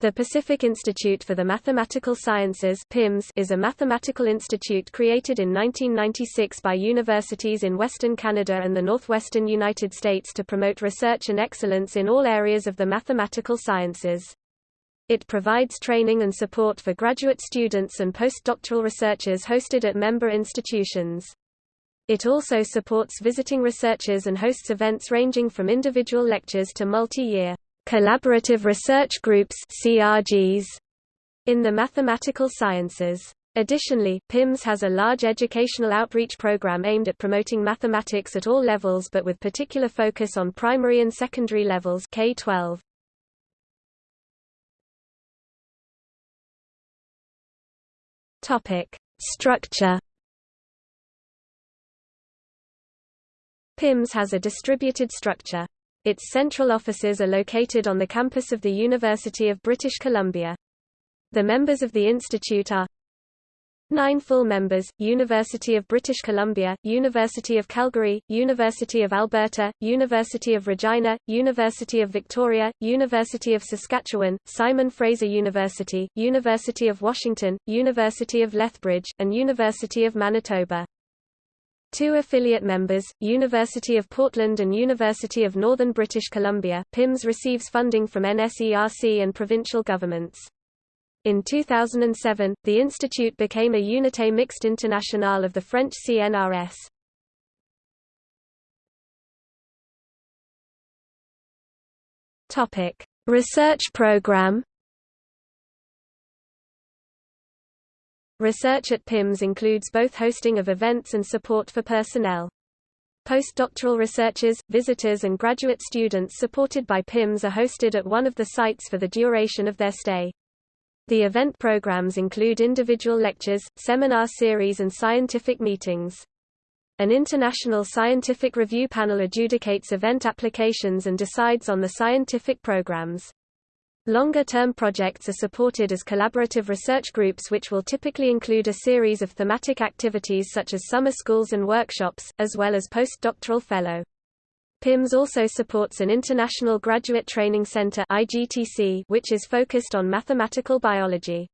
The Pacific Institute for the Mathematical Sciences PIMS is a mathematical institute created in 1996 by universities in Western Canada and the northwestern United States to promote research and excellence in all areas of the mathematical sciences. It provides training and support for graduate students and postdoctoral researchers hosted at member institutions. It also supports visiting researchers and hosts events ranging from individual lectures to multi-year Collaborative Research Groups CRGs, in the mathematical sciences. Additionally, PIMS has a large educational outreach program aimed at promoting mathematics at all levels but with particular focus on primary and secondary levels K-12. Topic: Structure PIMS has a distributed structure. Its central offices are located on the campus of the University of British Columbia. The members of the institute are Nine full members, University of British Columbia, University of Calgary, University of Alberta, University of Regina, University of Victoria, University of Saskatchewan, Simon Fraser University, University of Washington, University of Lethbridge, and University of Manitoba. Two affiliate members, University of Portland and University of Northern British Columbia, PIMS receives funding from NSERC and provincial governments. In 2007, the institute became a Unité Mixte Internationale of the French CNRS. Topic: Research program Research at PIMS includes both hosting of events and support for personnel. Postdoctoral researchers, visitors and graduate students supported by PIMS are hosted at one of the sites for the duration of their stay. The event programs include individual lectures, seminar series and scientific meetings. An international scientific review panel adjudicates event applications and decides on the scientific programs. Longer-term projects are supported as collaborative research groups which will typically include a series of thematic activities such as summer schools and workshops, as well as postdoctoral fellow. PIMS also supports an International Graduate Training Center which is focused on mathematical biology.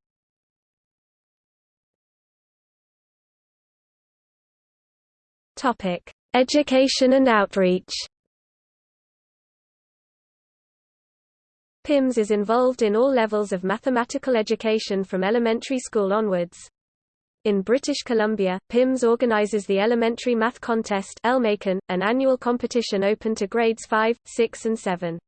Education and outreach. PIMS is involved in all levels of mathematical education from elementary school onwards. In British Columbia, PIMS organizes the Elementary Math Contest an annual competition open to grades 5, 6 and 7.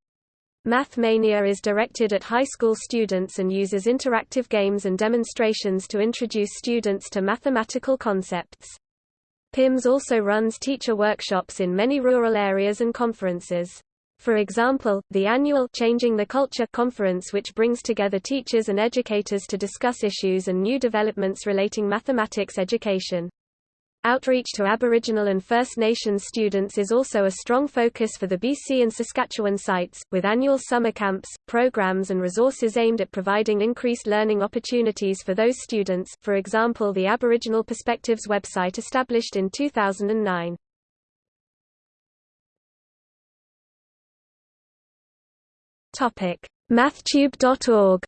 Math Mania is directed at high school students and uses interactive games and demonstrations to introduce students to mathematical concepts. PIMS also runs teacher workshops in many rural areas and conferences. For example, the annual Changing the Culture conference which brings together teachers and educators to discuss issues and new developments relating mathematics education. Outreach to Aboriginal and First Nations students is also a strong focus for the BC and Saskatchewan sites, with annual summer camps, programs and resources aimed at providing increased learning opportunities for those students, for example the Aboriginal Perspectives website established in 2009. Mathtube.org.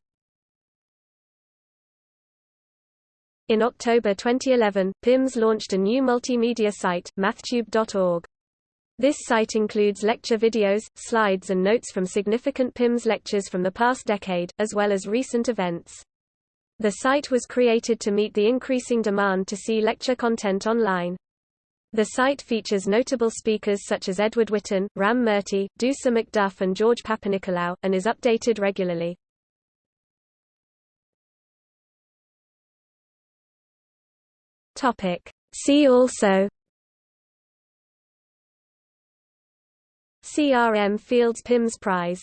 In October 2011, PIMS launched a new multimedia site, mathtube.org. This site includes lecture videos, slides and notes from significant PIMS lectures from the past decade, as well as recent events. The site was created to meet the increasing demand to see lecture content online. The site features notable speakers such as Edward Witten, Ram Murty, Dusa McDuff and George Papanicolaou, and is updated regularly. See also CRM Fields Pims Prize